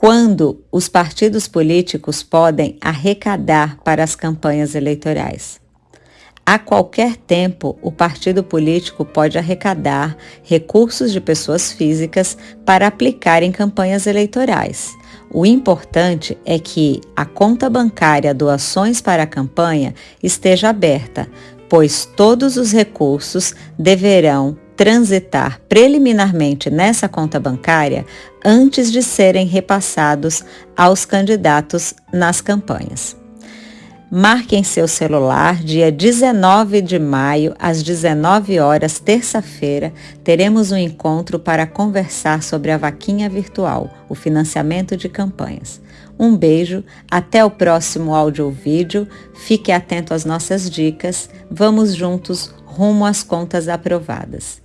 Quando os partidos políticos podem arrecadar para as campanhas eleitorais? A qualquer tempo, o partido político pode arrecadar recursos de pessoas físicas para aplicar em campanhas eleitorais. O importante é que a conta bancária Doações para a Campanha esteja aberta, pois todos os recursos deverão transitar preliminarmente nessa conta bancária antes de serem repassados aos candidatos nas campanhas. Marque em seu celular, dia 19 de maio, às 19 horas, terça-feira, teremos um encontro para conversar sobre a vaquinha virtual, o financiamento de campanhas. Um beijo, até o próximo áudio ou vídeo. Fique atento às nossas dicas. Vamos juntos rumo às contas aprovadas.